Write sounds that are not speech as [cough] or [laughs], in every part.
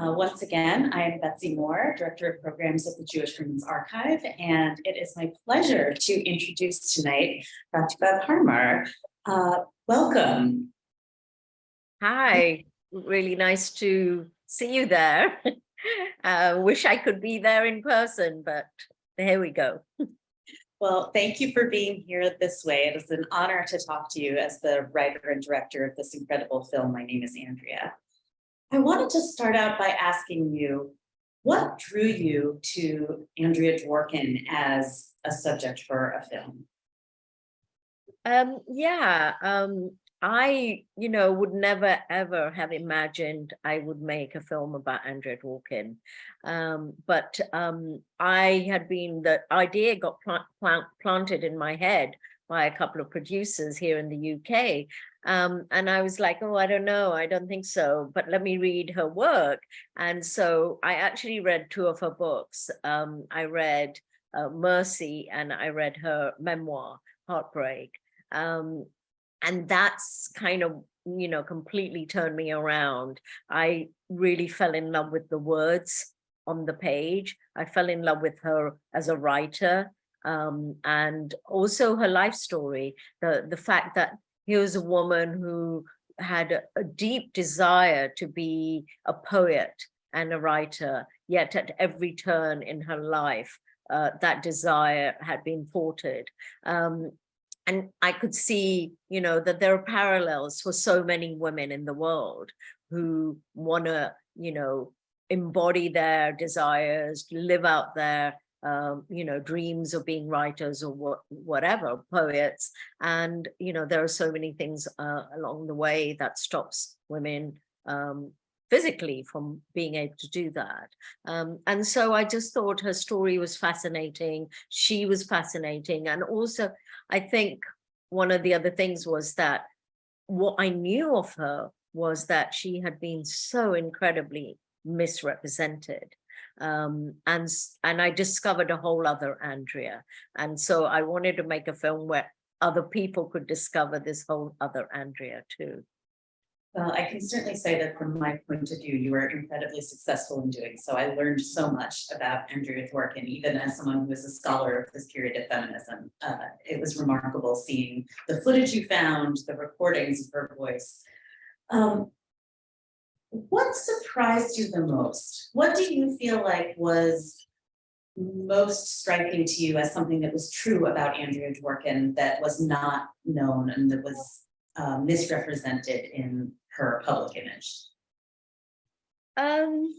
Uh, once again, I am Betsy Moore, Director of Programs at the Jewish Women's Archive, and it is my pleasure to introduce tonight Pratibha Parmar. Uh, welcome. Hi, really nice to see you there. [laughs] uh, wish I could be there in person, but here we go. Well, thank you for being here this way. It is an honor to talk to you as the writer and director of this incredible film. My name is Andrea. I wanted to start out by asking you, what drew you to Andrea Dworkin as a subject for a film? Um, yeah, um, I, you know, would never ever have imagined I would make a film about Andrea Dworkin. Um, but um, I had been, the idea got plant, plant, planted in my head by a couple of producers here in the UK. Um, and I was like, oh, I don't know, I don't think so, but let me read her work. And so I actually read two of her books. Um, I read uh, Mercy and I read her memoir, Heartbreak. Um, and that's kind of, you know, completely turned me around. I really fell in love with the words on the page. I fell in love with her as a writer um, and also her life story, the, the fact that here was a woman who had a, a deep desire to be a poet and a writer, yet at every turn in her life, uh, that desire had been thwarted. Um, and I could see, you know, that there are parallels for so many women in the world who want to, you know, embody their desires, live out their, um, you know, dreams of being writers or what, whatever, poets. And, you know, there are so many things uh, along the way that stops women um, physically from being able to do that. Um, and so I just thought her story was fascinating. She was fascinating. And also, I think one of the other things was that what I knew of her was that she had been so incredibly misrepresented. Um, and, and I discovered a whole other Andrea. And so I wanted to make a film where other people could discover this whole other Andrea too. Well, I can certainly say that from my point of view, you were incredibly successful in doing so. I learned so much about Andrea Dworkin, even as someone who is a scholar of this period of feminism. Uh, it was remarkable seeing the footage you found, the recordings of her voice. Um, what surprised you the most? What do you feel like was most striking to you as something that was true about Andrea Dworkin that was not known and that was uh, misrepresented in her public image? Um,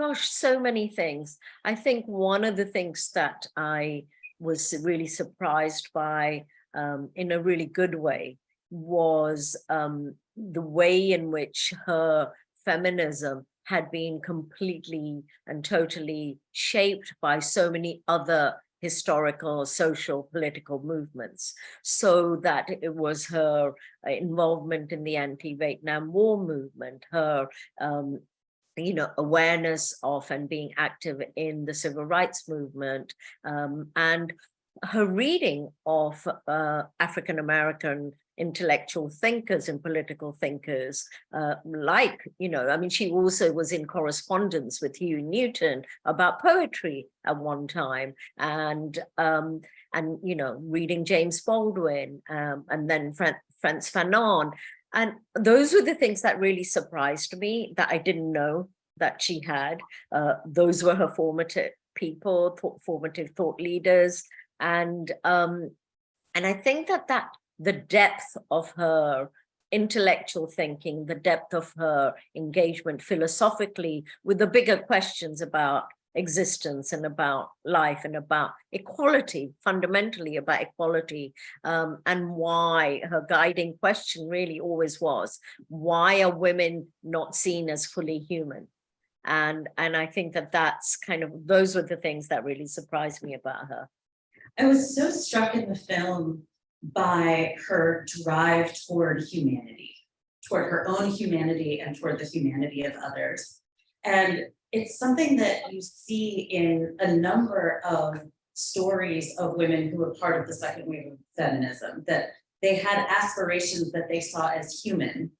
gosh, so many things. I think one of the things that I was really surprised by um, in a really good way was um, the way in which her feminism had been completely and totally shaped by so many other historical, social, political movements, so that it was her uh, involvement in the anti-Vietnam War movement, her um, you know, awareness of and being active in the civil rights movement, um, and her reading of uh, African-American intellectual thinkers and political thinkers uh, like, you know, I mean, she also was in correspondence with Huey Newton about poetry at one time and, um, and you know, reading James Baldwin um, and then Fran Frantz Fanon. And those were the things that really surprised me that I didn't know that she had. Uh, those were her formative people, thought, formative thought leaders. And um, and I think that that the depth of her intellectual thinking, the depth of her engagement philosophically with the bigger questions about existence and about life and about equality, fundamentally about equality, um, and why her guiding question really always was, why are women not seen as fully human? And, and I think that that's kind of, those were the things that really surprised me about her. I was so struck in the film by her drive toward humanity, toward her own humanity and toward the humanity of others. And it's something that you see in a number of stories of women who were part of the second wave of feminism, that they had aspirations that they saw as human,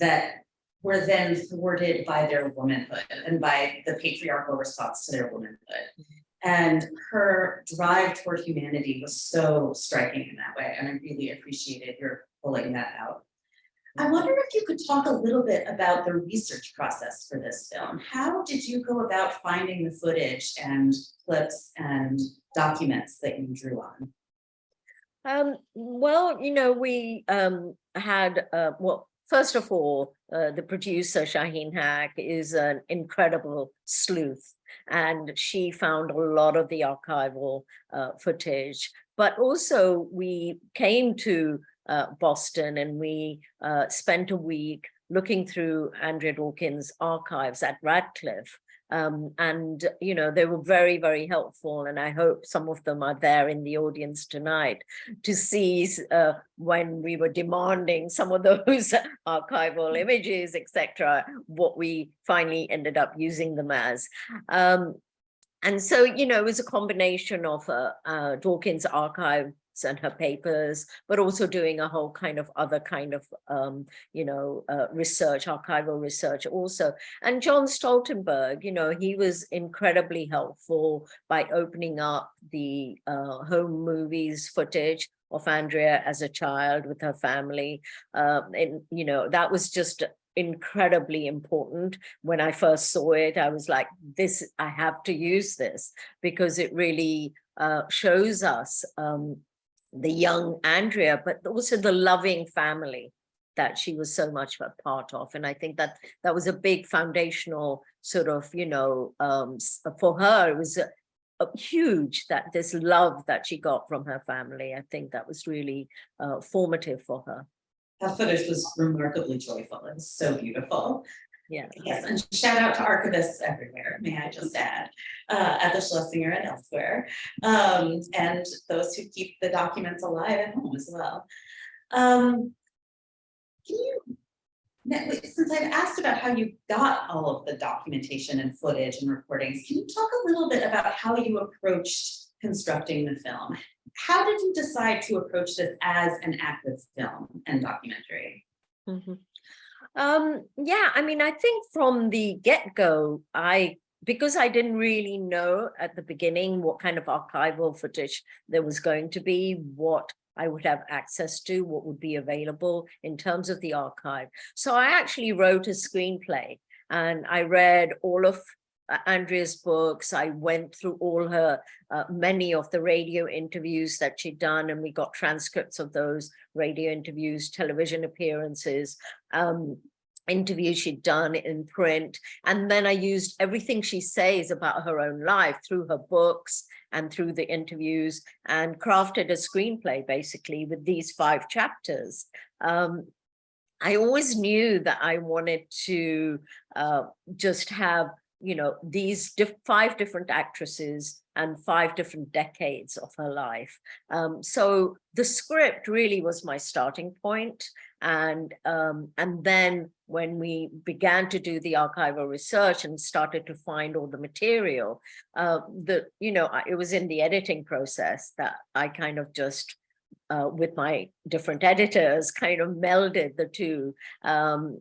that were then thwarted by their womanhood and by the patriarchal response to their womanhood. Mm-hmm. And her drive toward humanity was so striking in that way, and I really appreciated your pulling that out. I wonder if you could talk a little bit about the research process for this film. How did you go about finding the footage and clips and documents that you drew on? Um, well, you know, we um, had, uh, well, first of all, uh, the producer, Shaheen Haq, is an incredible sleuth. And she found a lot of the archival uh, footage. But also we came to uh, Boston and we uh, spent a week looking through Andrea Dworkin's archives at Radcliffe. Um, and, you know, they were very, very helpful. And I hope some of them are there in the audience tonight to see uh, when we were demanding some of [laughs] those archival images, etc., what we finally ended up using them as. Um, and so, you know, it was a combination of uh, uh, Dworkin's archive and her papers, but also doing a whole kind of other kind of, um, you know, uh, research, archival research also. And John Stoltenberg, you know, he was incredibly helpful by opening up the uh, home movies footage of Andrea as a child with her family. Um, and, you know, that was just incredibly important. When I first saw it, I was like, this, I have to use this because it really uh, shows us um, the young Andrea, but also the loving family that she was so much a part of. And I think that that was a big foundational sort of, you know, um, for her, it was a, a huge that this love that she got from her family. I think that was really uh, formative for her. That footage was remarkably joyful and so beautiful. Yeah. Yes, and shout out to archivists everywhere, may I just add, uh, at the Schlesinger and elsewhere. Um, and those who keep the documents alive at home as well. Um, can you, since I've asked about how you got all of the documentation and footage and recordings, can you talk a little bit about how you approached constructing the film? How did you decide to approach this as an active film and documentary? Mm -hmm. Um, yeah, I mean, I think from the get-go, I because I didn't really know at the beginning what kind of archival footage there was going to be, what I would have access to, what would be available in terms of the archive. So I actually wrote a screenplay and I read all of Andrea's books. I went through all her, uh, many of the radio interviews that she'd done, and we got transcripts of those radio interviews, television appearances, um, interviews she'd done in print. And then I used everything she says about her own life through her books and through the interviews and crafted a screenplay basically with these five chapters. Um, I always knew that I wanted to uh, just have you know, these diff five different actresses and five different decades of her life. Um, so the script really was my starting point. And, um, and then when we began to do the archival research and started to find all the material, uh, the, you know, it was in the editing process that I kind of just uh, with my different editors [laughs] kind of melded the two um,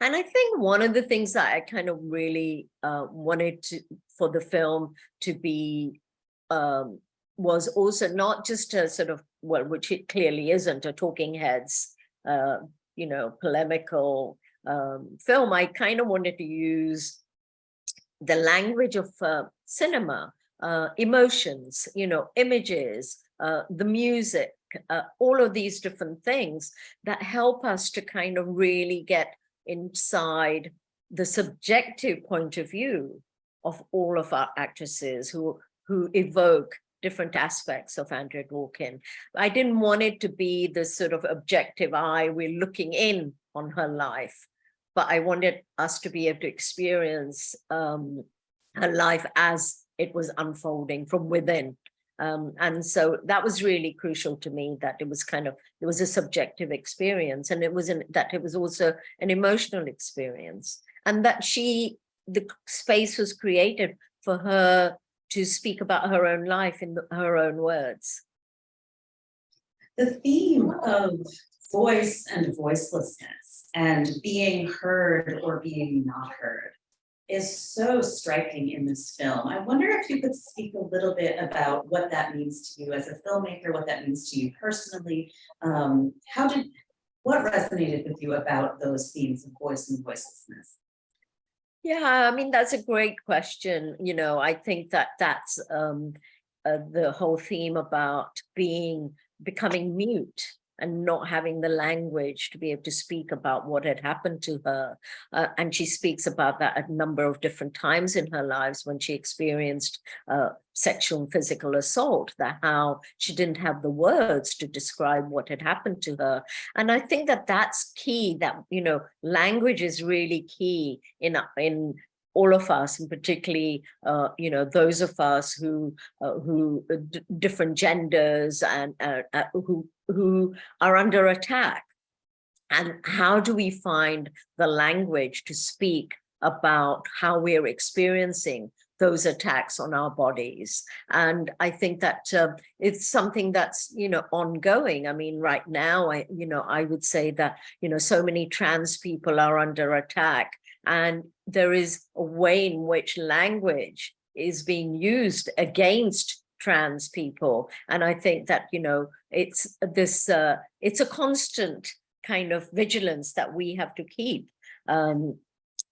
and I think one of the things that I kind of really uh, wanted to for the film to be um, was also not just a sort of, well, which it clearly isn't a talking heads, uh, you know, polemical um, film. I kind of wanted to use the language of uh, cinema, uh, emotions, you know, images, uh, the music, uh, all of these different things that help us to kind of really get inside the subjective point of view of all of our actresses who, who evoke different aspects of Andrea Dworkin. I didn't want it to be the sort of objective eye, we're looking in on her life, but I wanted us to be able to experience um, her life as it was unfolding from within um, and so that was really crucial to me that it was kind of, it was a subjective experience and it was an, that it was also an emotional experience and that she, the space was created for her to speak about her own life in the, her own words. The theme of voice and voicelessness and being heard or being not heard is so striking in this film. I wonder if you could speak a little bit about what that means to you as a filmmaker, what that means to you personally. Um, how did, what resonated with you about those themes of voice and voicelessness? Yeah, I mean, that's a great question. You know, I think that that's um, uh, the whole theme about being, becoming mute and not having the language to be able to speak about what had happened to her. Uh, and she speaks about that a number of different times in her lives when she experienced uh, sexual and physical assault, that how she didn't have the words to describe what had happened to her. And I think that that's key, that, you know, language is really key in, in all of us, and particularly, uh, you know, those of us who, uh, who uh, different genders and uh, uh, who who are under attack. And how do we find the language to speak about how we're experiencing those attacks on our bodies. And I think that uh, it's something that's, you know, ongoing. I mean, right now, I, you know, I would say that, you know, so many trans people are under attack and there is a way in which language is being used against trans people. And I think that, you know, it's this, uh, it's a constant kind of vigilance that we have to keep um,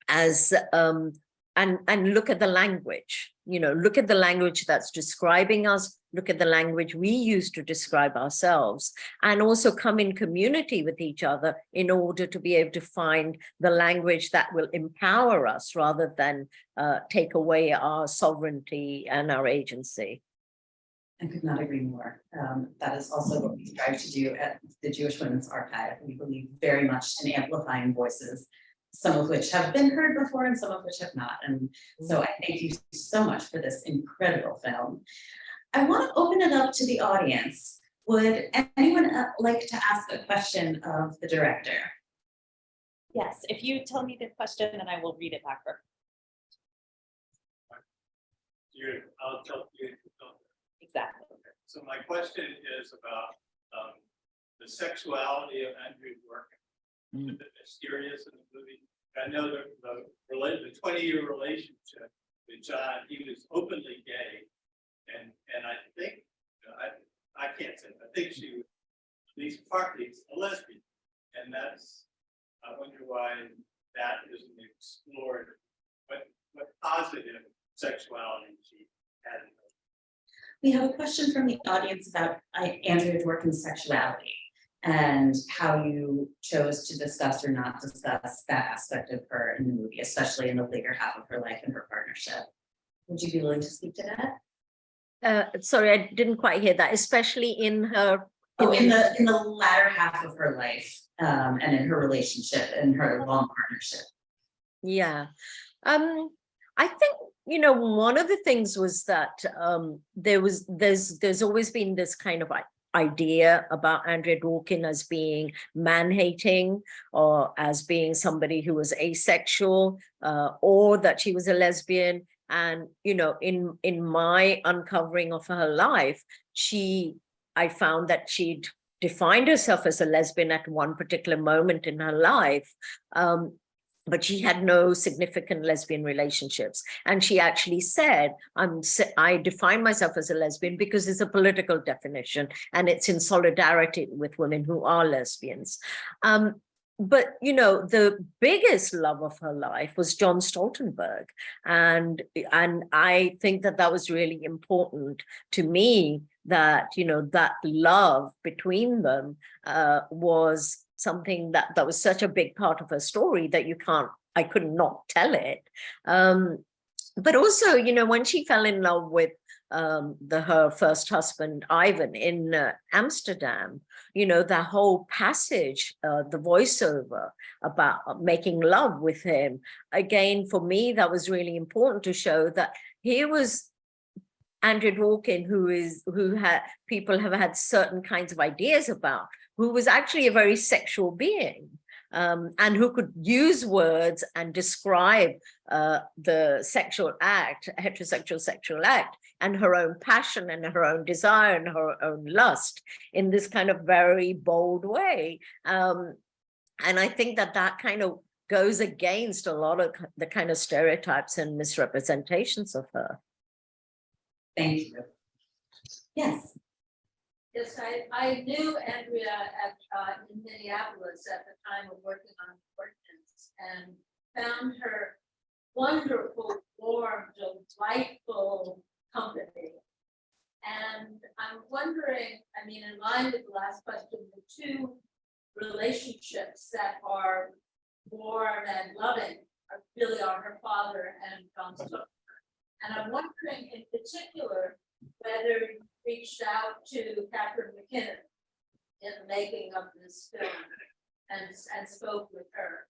as, um, and, and look at the language, you know, look at the language that's describing us, look at the language we use to describe ourselves, and also come in community with each other in order to be able to find the language that will empower us rather than uh, take away our sovereignty and our agency. I could not agree more. Um, that is also what we strive to do at the Jewish Women's Archive. We believe very much in amplifying voices, some of which have been heard before and some of which have not. And so I thank you so much for this incredible film. I want to open it up to the audience. Would anyone uh, like to ask a question of the director? Yes, if you tell me the question, then I will read it back. for- You, I'll tell you. Exactly. So my question is about um the sexuality of Andrea's work. Mm. A bit mysterious in the movie. I know the the relate, the twenty year relationship with John, he was openly gay. And and I think, I I can't say, I think she at least partly a lesbian. And that's, I wonder why that isn't explored. What what positive sexuality she had We have a question from the audience about Andrea's work in sexuality and how you chose to discuss or not discuss that aspect of her in the movie, especially in the later half of her life and her partnership. Would you be willing to speak to that? Uh, sorry, I didn't quite hear that, especially in her. Oh, in the, in the latter half of her life, um, and in her relationship and her long partnership. Yeah, um, I think, you know, one of the things was that um, there was, there's, there's always been this kind of idea about Andrea Dworkin as being man-hating or as being somebody who was asexual uh, or that she was a lesbian. And, you know, in, in my uncovering of her life, she, I found that she'd defined herself as a lesbian at one particular moment in her life. Um, but she had no significant lesbian relationships. And she actually said, I'm, i define myself as a lesbian because it's a political definition and it's in solidarity with women who are lesbians. Um, but, you know, the biggest love of her life was John Stoltenberg. And, and I think that that was really important to me that, you know, that love between them uh, was something that that was such a big part of her story that you can't I could not tell it um but also you know when she fell in love with um the her first husband Ivan in uh, Amsterdam. You know that whole passage uh, the voiceover about uh, making love with him. Again for me that was really important to show that here was Andrea Dworkin, who is who had people have had certain kinds of ideas about, who was actually a very sexual being um, and who could use words and describe uh, the sexual act, heterosexual sexual act, and her own passion and her own desire and her own lust in this kind of very bold way. Um, and I think that that kind of goes against a lot of the kind of stereotypes and misrepresentations of her. Thank you. Yes, Yes, I, I knew Andrea at, uh, in Minneapolis at the time of working on the ordinance and found her wonderful, warm, delightful company. And I'm wondering, I mean, in line with the last question, the two relationships that are warm and loving are really are her father and John Stoker. And I'm wondering in particular, whether you reached out to Catharine MacKinnon in the making of this film and, and spoke with her.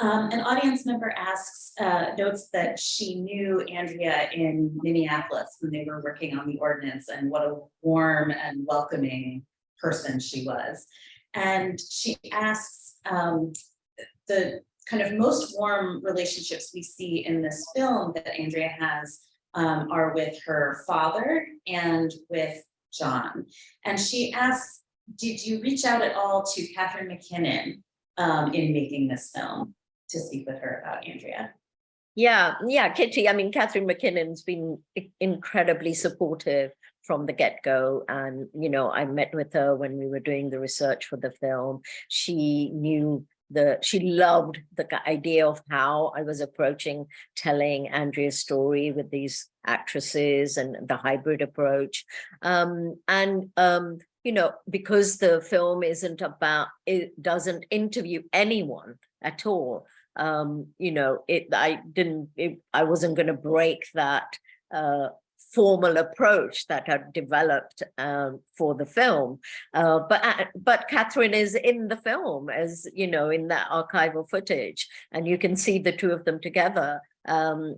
Um, an audience member asks, uh, notes that she knew Andrea in Minneapolis when they were working on the ordinance and what a warm and welcoming person she was. And she asks, um, the kind of most warm relationships we see in this film that Andrea has um, are with her father and with John. And she asks, did you reach out at all to Catharine MacKinnon um, in making this film to speak with her about Andrea? Yeah, yeah, Kitty, I mean, Catharine MacKinnon's been incredibly supportive from the get-go. And, you know, I met with her when we were doing the research for the film. She knew the, she loved the idea of how I was approaching telling Andrea's story with these actresses and the hybrid approach. Um, and, um, you know, because the film isn't about, it doesn't interview anyone at all um you know it i didn't it, i wasn't going to break that uh formal approach that had developed um for the film. Uh but uh, but catherine is in the film as you know in that archival footage and you can see the two of them together um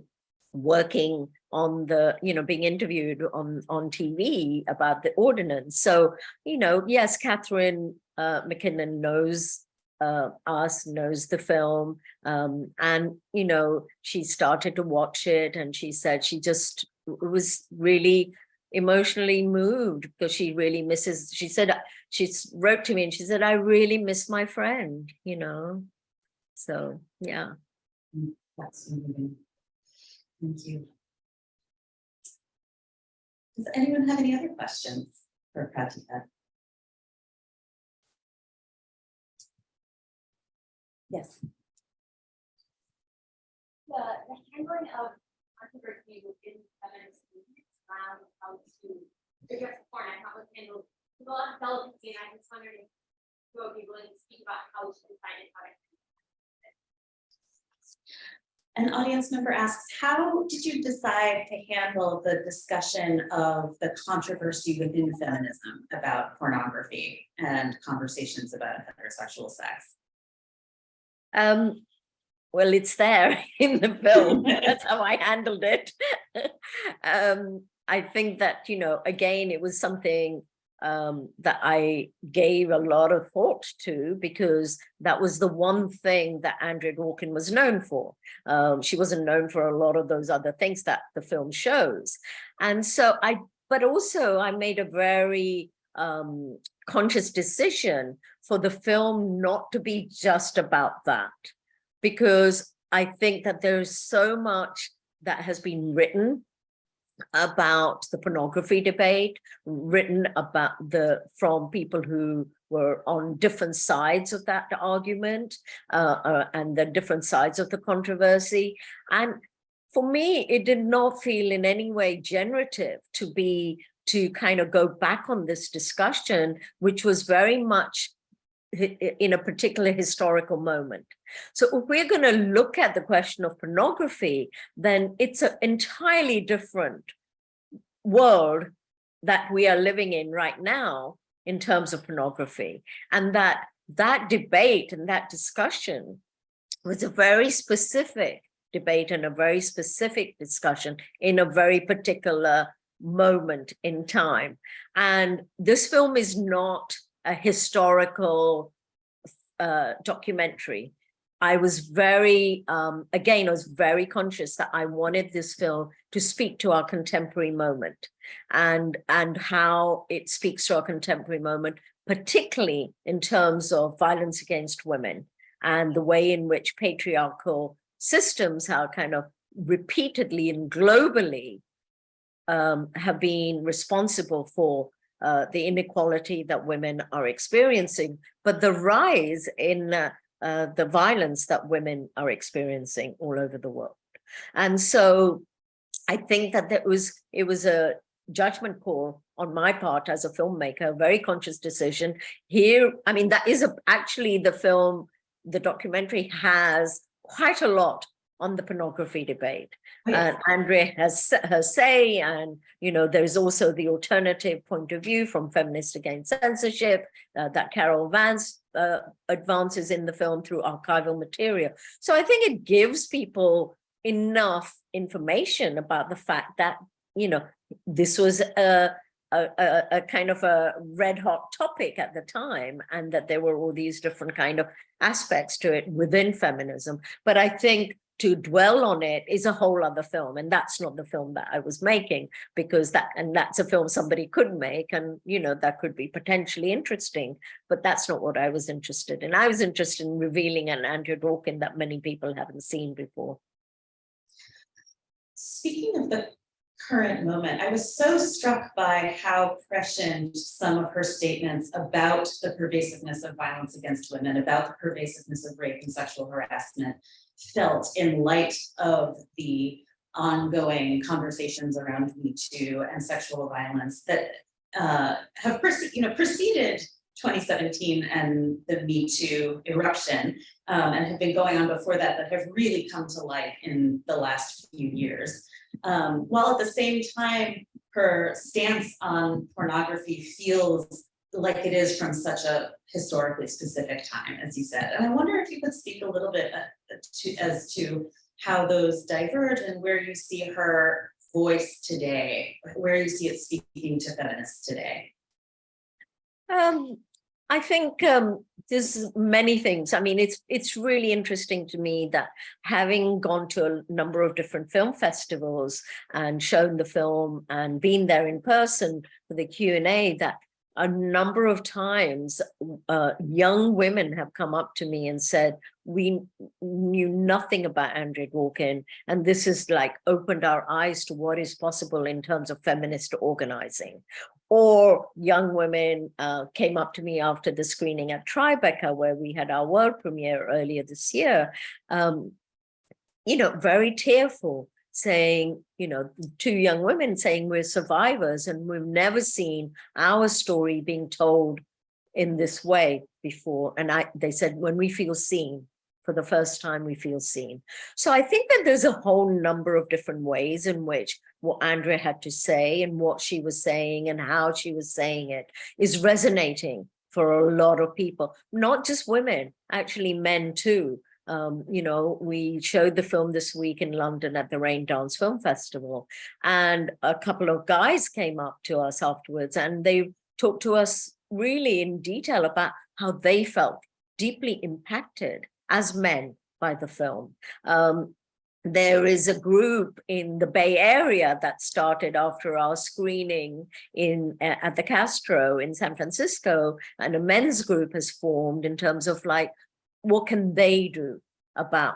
working on the you know being interviewed on on tv about the ordinance. So you know yes catherine uh mackinnon knows uh, us knows the film um, and you know she started to watch it and she said she just was really emotionally moved because she really misses she said uh, she wrote to me and she said i really miss my friend you know so yeah That's moving. Thank you. Does anyone have any other questions for Pratibha? Yes. the, the handling of controversy within feminist movements around how to address porn, and how it's handled. There's a lot of delicacy, and I just wondered if you would be willing to speak about how to define it, how to. An audience member asks, how did you decide to handle the discussion of the controversy within feminism about pornography and conversations about heterosexual sex? Um well it's there [laughs] in the film. [laughs] That's how i handled it. [laughs] Um i think that you know again it was something um that i gave a lot of thought to because that was the one thing that andrea dworkin was known for. Um she wasn't known for a lot of those other things that the film shows. And so i but also i made a very um conscious decision for the film not to be just about that because I think that there's so much that has been written about the pornography debate, written about the from people who were on different sides of that argument uh, uh, and the different sides of the controversy. And for me, it did not feel in any way generative to be to kind of go back on this discussion, which was very much in a particular historical moment. So if we're going to look at the question of pornography, then it's an entirely different world that we are living in right now in terms of pornography. And that that debate and that discussion was a very specific debate and a very specific discussion in a very particular moment in time. And this film is not a historical uh, documentary. I was very, um, again, I was very conscious that I wanted this film to speak to our contemporary moment and, and how it speaks to our contemporary moment particularly in terms of violence against women and the way in which patriarchal systems are kind of repeatedly and globally um, have been responsible for uh, the inequality that women are experiencing, but the rise in uh, uh, the violence that women are experiencing all over the world. And so I think that that was it was a judgment call on my part as a filmmaker, a very conscious decision. Here, I mean, that is a, actually the film, the documentary has quite a lot on the pornography debate. Oh, yes. And Andrea has her say, and you know, there's also the alternative point of view from Feminist Against Censorship uh, that Carol Vance uh, advances in the film through archival material. So I think it gives people enough information about the fact that you know this was a a, a, a kind of a red hot topic at the time and that there were all these different kind of aspects to it within feminism. But I think to dwell on it is a whole other film and that's not the film that I was making because that and that's a film somebody could make and you know that could be potentially interesting but that's not what I was interested in. I was interested in revealing an Andrea Dworkin that many people haven't seen before. Speaking of the current moment, I was so struck by how prescient some of her statements about the pervasiveness of violence against women, about the pervasiveness of rape and sexual harassment felt in light of the ongoing conversations around Me Too and sexual violence that uh, have, you know, preceded 2017 and the Me Too eruption um, and have been going on before that, but have really come to light in the last few years. Um, while at the same time, her stance on pornography feels like it is from such a historically specific time, as you said. And I wonder if you could speak a little bit uh, to, as to how those diverge and where you see her voice today, where you see it speaking to feminists today. Um, I think um, there's many things. I mean, it's it's really interesting to me that having gone to a number of different film festivals and shown the film and been there in person for the Q and A, that a number of times uh, young women have come up to me and said, we knew nothing about Andrea Dworkin, and this has like opened our eyes to what is possible in terms of feminist organizing. Or young women uh, came up to me after the screening at Tribeca, where we had our world premiere earlier this year, um, you know, very tearful, saying, you know, two young women saying we're survivors and we've never seen our story being told in this way before. And I, they said, when we feel seen, for the first time we feel seen. So I think that there's a whole number of different ways in which what Andrea had to say and what she was saying and how she was saying it is resonating for a lot of people, not just women, actually men too. Um, you know, we showed the film this week in London at the Raindance Film Festival, and a couple of guys came up to us afterwards and they talked to us really in detail about how they felt deeply impacted as men by the film. Um, there is a group in the Bay Area that started after our screening in at the Castro in San Francisco, and a men's group has formed in terms of like, what can they do about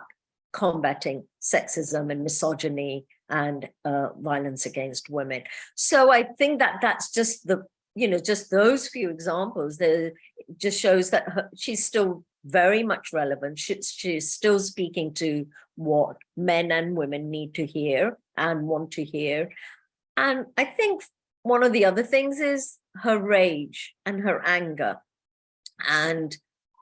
combating sexism and misogyny and uh, violence against women. So I think that that's just the, you know, just those few examples, there just shows that her, she's still very much relevant. She, she's still speaking to what men and women need to hear and want to hear. And I think one of the other things is her rage and her anger. And,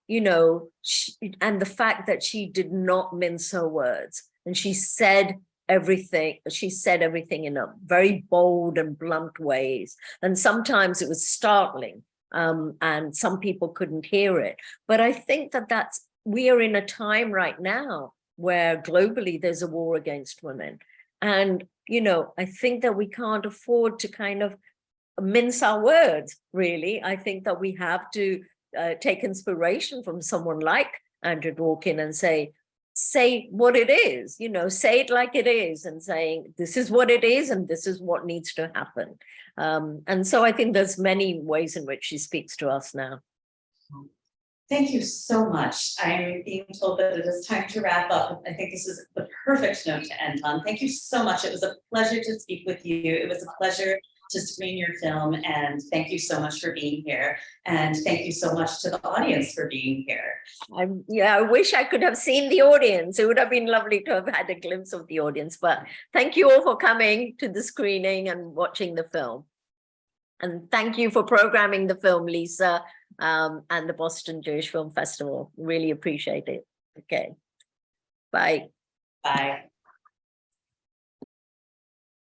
you know, she, and the fact that she did not mince her words and she said everything, she said everything in a very bold and blunt ways. And sometimes it was startling um, and some people couldn't hear it. But I think that that's, we are in a time right now where globally there's a war against women. And, you know, I think that we can't afford to kind of mince our words, really. I think that we have to uh, take inspiration from someone like Andrea Dworkin and say, say what it is, you know, say it like it is and saying, this is what it is and this is what needs to happen. Um, and so I think there's many ways in which she speaks to us now. Thank you so much. I'm being told that it is time to wrap up. I think this is the perfect note to end on. Thank you so much. It was a pleasure to speak with you. It was a pleasure to screen your film and thank you so much for being here. And thank you so much to the audience for being here. I'm, yeah, I wish I could have seen the audience. It would have been lovely to have had a glimpse of the audience, but thank you all for coming to the screening and watching the film. And thank you for programming the film, Lisa, um, and the Boston Jewish Film Festival. Really appreciate it. Okay. Bye. Bye.